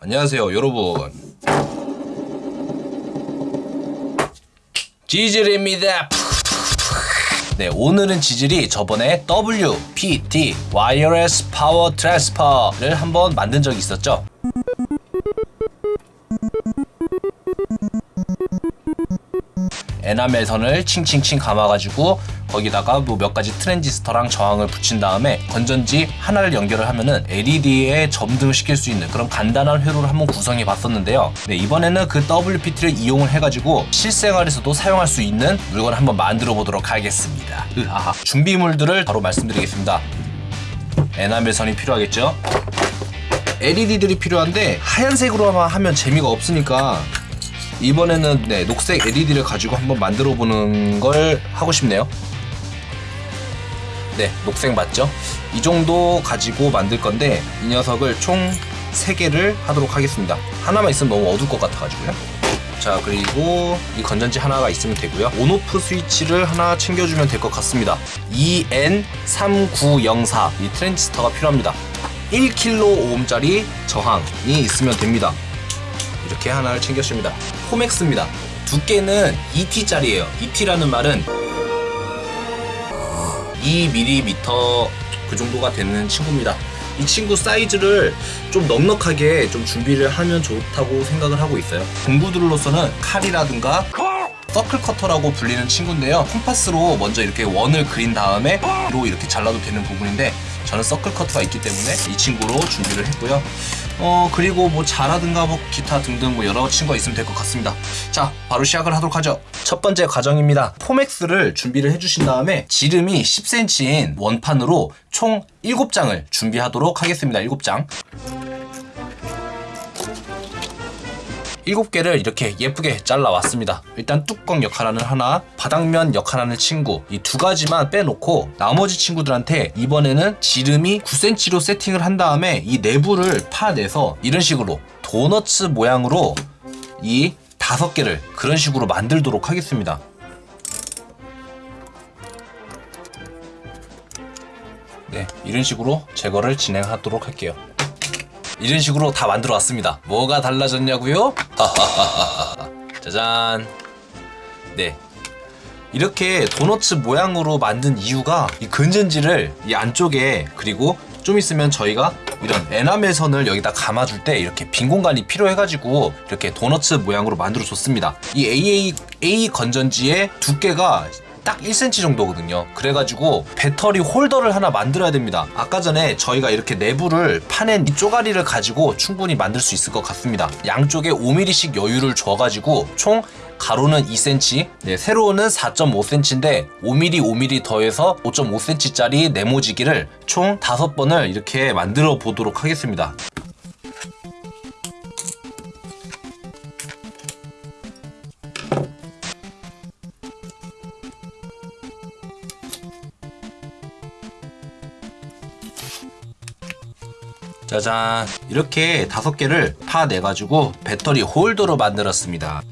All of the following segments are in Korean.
안녕하세요 여러분. 지질입니다. 네 오늘은 지질이 저번에 WPT Wireless Power Transfer를 한번 만든 적이 있었죠 에나멜 선을 칭칭칭 감아가지고 거기다가 뭐 몇 가지 트랜지스터랑 저항을 붙인 다음에 건전지 하나를 연결을 하면은 LED에 점등을 시킬 수 있는 그런 간단한 회로를 한번 구성해 봤었는데요. 네, 이번에는 그 WPT를 이용을 해가지고 실생활에서도 사용할 수 있는 물건을 한번 만들어 보도록 하겠습니다. 으하하. 준비물들을 바로 말씀드리겠습니다. 에나멜 선이 필요하겠죠? LED들이 필요한데 하얀색으로만 하면 재미가 없으니까 이번에는 네, 녹색 LED를 가지고 한번 만들어 보는 걸 하고 싶네요. 네, 녹색 맞죠? 이 정도 가지고 만들 건데 이 녀석을 총 3개를 하도록 하겠습니다. 하나만 있으면 너무 어두울 것 같아가지고요. 자, 그리고 이 건전지 하나가 있으면 되고요. 온오프 스위치를 하나 챙겨주면 될 것 같습니다. EN3904 이 트랜지스터가 필요합니다. 1kΩ짜리 저항이 있으면 됩니다. 이렇게 하나를 챙겼습니다. 포맥스입니다. 두께는 2T짜리예요. 2T라는 말은 2mm 그 정도가 되는 친구입니다. 이 친구 사이즈를 좀 넉넉하게 좀 준비를 하면 좋다고 생각을 하고 있어요. 공부들로서는 칼이라든가 서클 커터라고 불리는 친구인데요. 콤파스로 먼저 이렇게 원을 그린 다음에 로 이렇게 잘라도 되는 부분인데 저는 서클 커터가 있기 때문에 이 친구로 준비를 했고요. 어 그리고 뭐 자라든가 뭐 기타 등등 뭐 여러 친구가 있으면 될 것 같습니다. 자 바로 시작을 하도록 하죠. 첫 번째 과정입니다. 포맥스를 준비를 해주신 다음에 지름이 10cm인 원판으로 총 7장을 준비하도록 하겠습니다. 7장. 7개를 이렇게 예쁘게 잘라왔습니다. 일단 뚜껑 역할하는 하나, 바닥면 역할하는 친구 이 두 가지만 빼놓고 나머지 친구들한테 이번에는 지름이 9cm로 세팅을 한 다음에 이 내부를 파내서 이런 식으로 도너츠 모양으로 이 다섯 개를 그런 식으로 만들도록 하겠습니다. 네, 이런 식으로 제거를 진행하도록 할게요. 이런 식으로 다 만들어 왔습니다. 뭐가 달라졌냐고요? 짜잔. 네. 이렇게 도너츠 모양으로 만든 이유가 이 근전지를 이 안쪽에 그리고 좀 있으면 저희가 이런 에나멜 선을 여기다 감아줄 때 이렇게 빈 공간이 필요해가지고 이렇게 도너츠 모양으로 만들어 줬습니다. 이 AA A 건전지의 두께가 딱 1cm 정도거든요. 그래가지고 배터리 홀더를 하나 만들어야 됩니다. 아까 전에 저희가 이렇게 내부를 파낸 이 쪼가리를 가지고 충분히 만들 수 있을 것 같습니다. 양쪽에 5mm씩 여유를 줘가지고 총 가로는 2cm, 네, 세로는 4.5cm인데 5mm, 5mm 더해서 5.5cm짜리 네모지기를 총 5번을 이렇게 만들어 보도록 하겠습니다. 짜잔. 이렇게 다섯 개를 파내가지고 배터리 홀더로 만들었습니다.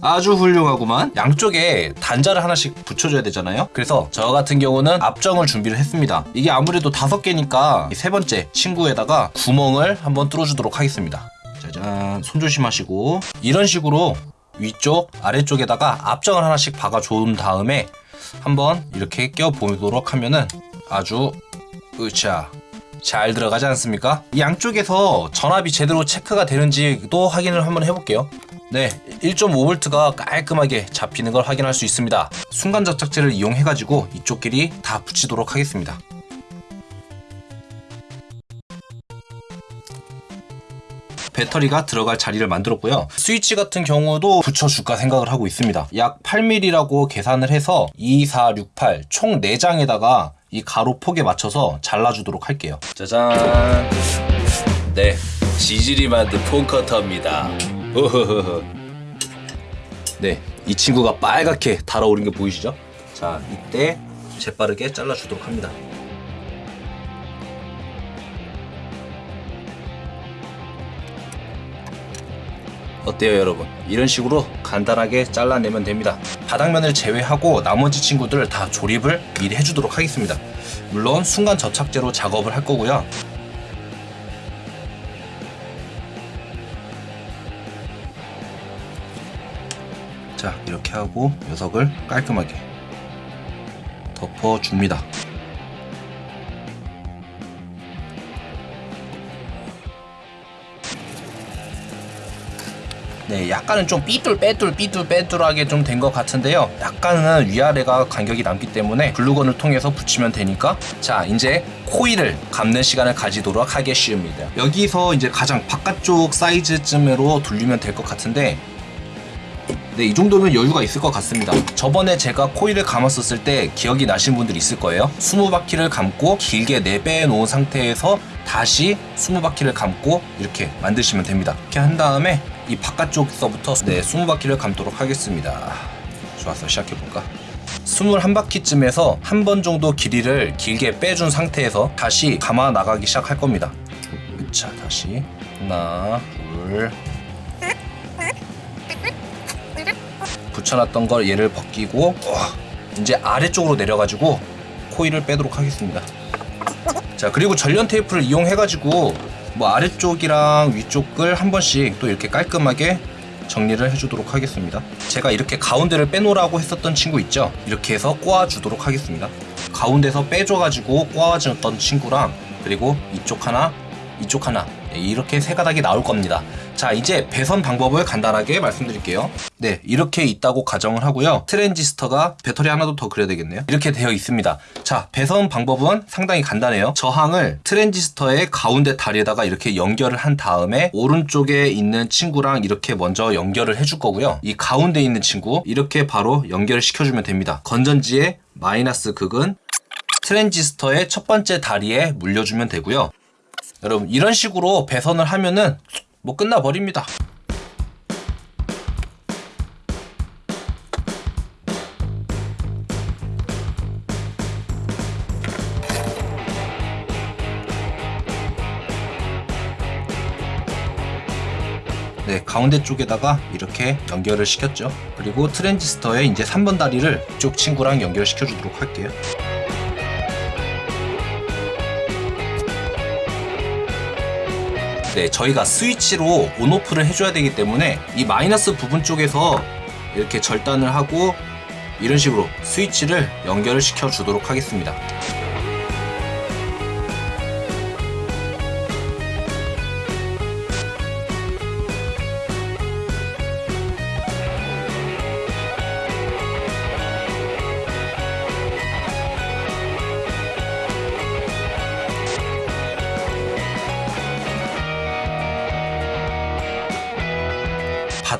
아주 훌륭하구만. 양쪽에 단자를 하나씩 붙여줘야 되잖아요. 그래서 저 같은 경우는 앞정을 준비를 했습니다. 이게 아무래도 다섯 개니까 세 번째 친구에다가 구멍을 한번 뚫어주도록 하겠습니다. 짜잔. 손 조심하시고. 이런 식으로 위쪽 아래쪽에다가 앞정을 하나씩 박아 준 다음에 한번 이렇게 껴 보도록 하면은 아주 으차 잘 들어가지 않습니까? 이 양쪽에서 전압이 제대로 체크가 되는지도 확인을 한번 해볼게요. 네 1.5V가 깔끔하게 잡히는 걸 확인할 수 있습니다. 순간 접착제를 이용해 가지고 이쪽 길이 다 붙이도록 하겠습니다. 배터리가 들어갈 자리를 만들었고요. 스위치 같은 경우도 붙여줄까 생각을 하고 있습니다. 약 8mm라고 계산을 해서 2, 4, 6, 8 총 4장에다가 이 가로 폭에 맞춰서 잘라주도록 할게요. 짜잔. 네 지질이 만든 폰커터입니다. 네, 이 친구가 빨갛게 달아오른 게 보이시죠? 자, 이때 재빠르게 잘라주도록 합니다 어때요 여러분? 이런 식으로 간단하게 잘라내면 됩니다. 바닥면을 제외하고 나머지 친구들 다 조립을 미리 해주도록 하겠습니다. 물론 순간 접착제로 작업을 할 거고요. 자 이렇게 하고 녀석을 깔끔하게 덮어줍니다. 네, 약간은 좀 삐뚤빼뚤 삐뚤빼뚤하게 좀 된 것 같은데요. 약간은 위아래가 간격이 남기 때문에 글루건을 통해서 붙이면 되니까 자 이제 코일을 감는 시간을 가지도록 하겠습니다. 여기서 이제 가장 바깥쪽 사이즈쯤으로 돌리면 될 것 같은데 네, 이 정도면 여유가 있을 것 같습니다. 저번에 제가 코일을 감았었을 때 기억이 나신 분들 있을 거예요. 20바퀴를 감고 길게 내빼 놓은 상태에서 다시 20바퀴를 감고 이렇게 만드시면 됩니다. 이렇게 한 다음에 이 바깥쪽서부터 네, 20바퀴를 감도록 하겠습니다. 좋았어, 시작해볼까? 21바퀴쯤에서 한 번 정도 길이를 길게 빼준 상태에서 다시 감아 나가기 시작할 겁니다. 자, 다시 하나, 둘, 붙여놨던 걸 얘를 벗기고 이제 아래쪽으로 내려가지고 코일을 빼도록 하겠습니다. 자 그리고 전련 테이프를 이용해가지고 뭐 아래쪽이랑 위쪽을 한 번씩 또 이렇게 깔끔하게 정리를 해주도록 하겠습니다. 제가 이렇게 가운데를 빼놓으라고 했었던 친구 있죠? 이렇게 해서 꼬아주도록 하겠습니다. 가운데서 빼줘가지고 꼬아줬던 친구랑 그리고 이쪽 하나, 이쪽 하나 네, 이렇게 세 가닥이 나올 겁니다. 자 이제 배선 방법을 간단하게 말씀드릴게요. 네 이렇게 있다고 가정을 하고요. 트랜지스터가 배터리 하나도 더 그려야 되겠네요. 이렇게 되어 있습니다. 자 배선 방법은 상당히 간단해요. 저항을 트랜지스터의 가운데 다리에다가 이렇게 연결을 한 다음에 오른쪽에 있는 친구랑 이렇게 먼저 연결을 해줄 거고요. 이 가운데 있는 친구 이렇게 바로 연결을 시켜주면 됩니다. 건전지의 마이너스 극은 트랜지스터의 첫 번째 다리에 물려주면 되고요. 여러분 이런 식으로 배선을 하면은 뭐 끝나버립니다. 네, 가운데 쪽에다가 이렇게 연결을 시켰죠. 그리고 트랜지스터에 이제 3번 다리를 이쪽 친구랑 연결시켜 주도록 할게요. 네, 저희가 스위치로 온오프를 해줘야 되기 때문에 이 마이너스 부분 쪽에서 이렇게 절단을 하고 이런 식으로 스위치를 연결을 시켜 주도록 하겠습니다.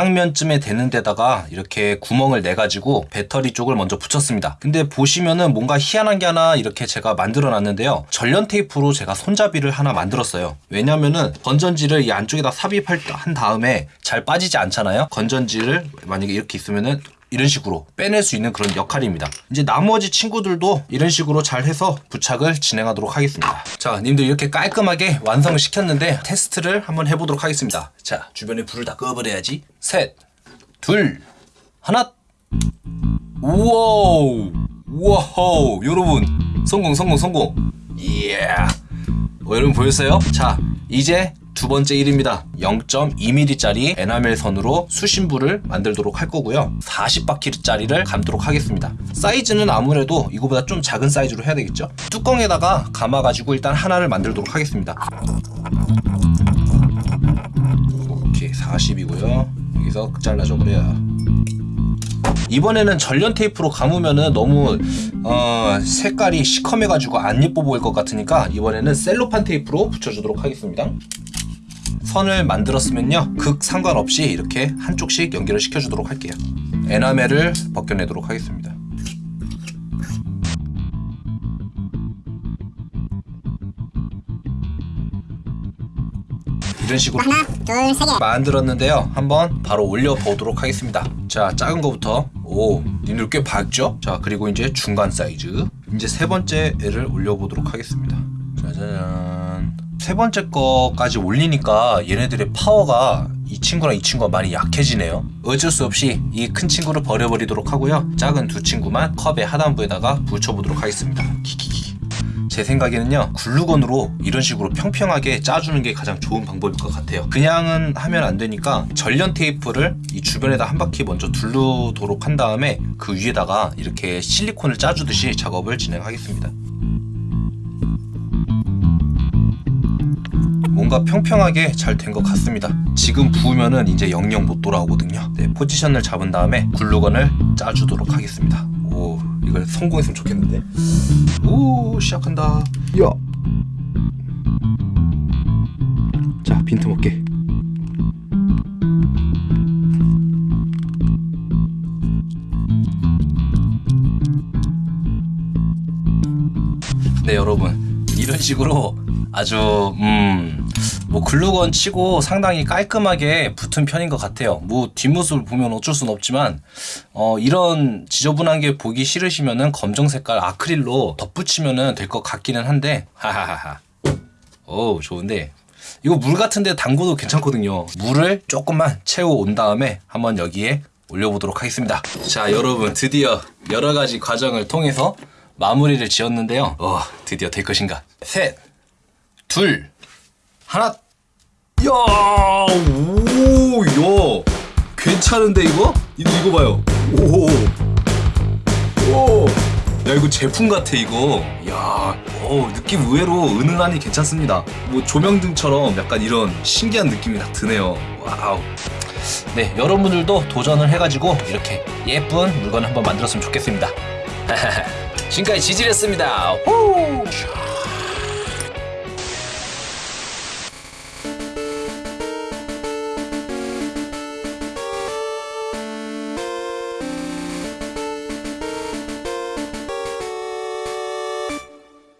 바닥면쯤에 되는 데다가 이렇게 구멍을 내 가지고 배터리 쪽을 먼저 붙였습니다. 근데 보시면은 뭔가 희한한 게 하나 이렇게 제가 만들어 놨는데요. 전련 테이프로 제가 손잡이를 하나 만들었어요. 왜냐면은 건전지를 이 안쪽에다 삽입한 다음에 잘 빠지지 않잖아요. 건전지를 만약에 이렇게 있으면은 이런 식으로 빼낼 수 있는 그런 역할입니다. 이제 나머지 친구들도 이런 식으로 잘 해서 부착을 진행하도록 하겠습니다. 자, 님들 이렇게 깔끔하게 완성을 시켰는데 테스트를 한번 해보도록 하겠습니다. 자, 주변에 불을 다 꺼버려야지. 셋, 둘, 하나. 우와우, 우와우, 여러분 성공, 성공, 성공. 이야. 어, 여러분 보였어요? 자, 이제 두 번째 일입니다. 0.2mm짜리 에나멜 선으로 수신부를 만들도록 할 거고요. 40바퀴짜리를 감도록 하겠습니다. 사이즈는 아무래도 이거보다 좀 작은 사이즈로 해야 되겠죠. 뚜껑에다가 감아가지고 일단 하나를 만들도록 하겠습니다. 오케이 40이고요. 여기서 잘라줘 버려. 이번에는 전련 테이프로 감으면은 너무 어, 색깔이 시커매가지고 안 예뻐 보일 것 같으니까 이번에는 셀로판 테이프로 붙여주도록 하겠습니다. 선을 만들었으면요. 극 상관없이 이렇게 한쪽씩 연결을 시켜주도록 할게요. 에나멜을 벗겨내도록 하겠습니다. 이런 식으로 하나, 둘, 세 개. 만들었는데요. 한번 바로 올려보도록 하겠습니다. 자 작은 거부터. 오 니들 꽤 밝죠? 자 그리고 이제 중간 사이즈. 이제 세 번째 애를 올려보도록 하겠습니다. 짜잔 세 번째 거까지 올리니까 얘네들의 파워가 이 친구랑 이 친구가 많이 약해지네요. 어쩔 수 없이 이 큰 친구를 버려버리도록 하고요. 작은 두 친구만 컵의 하단부에다가 붙여보도록 하겠습니다. 키키키. 제 생각에는요 글루건으로 이런 식으로 평평하게 짜주는 게 가장 좋은 방법일 것 같아요. 그냥은 하면 안 되니까 전련 테이프를 이 주변에다 한 바퀴 먼저 두르도록 한 다음에 그 위에다가 이렇게 실리콘을 짜주듯이 작업을 진행하겠습니다 뭔가 평평하게 잘 된 것 같습니다. 지금 부으면은 이제 영영 못 돌아오거든요. 네, 포지션을 잡은 다음에 글루건을 짜주도록 하겠습니다. 오, 이걸 성공했으면 좋겠는데. 오, 시작한다. 야. 자, 빈틈없게. 네, 여러분. 이런 식으로 아주 음. 뭐 글루건 치고 상당히 깔끔하게 붙은 편인 것 같아요. 뭐 뒷모습을 보면 어쩔 순 없지만 어 이런 지저분한 게 보기 싫으시면은 검정 색깔 아크릴로 덧붙이면은 될 것 같기는 한데 하하하하. 오 좋은데 이거 물 같은데 담궈도 괜찮거든요. 물을 조금만 채워 온 다음에 한번 여기에 올려보도록 하겠습니다. 자 여러분 드디어 여러 가지 과정을 통해서 마무리를 지었는데요. 어 드디어 될 것인가? 셋, 둘, 하나. 야, 오, 야, 괜찮은데 이거? 이거 이거 봐요. 오, 오, 야 이거 제품 같아 이거. 야, 오 느낌 의외로 은은하니 괜찮습니다. 뭐 조명등처럼 약간 이런 신기한 느낌이 딱 드네요. wow. 네, 여러분들도 도전을 해가지고 이렇게 예쁜 물건 한번 만들었으면 좋겠습니다. 지금까지 지질했습니다. 후!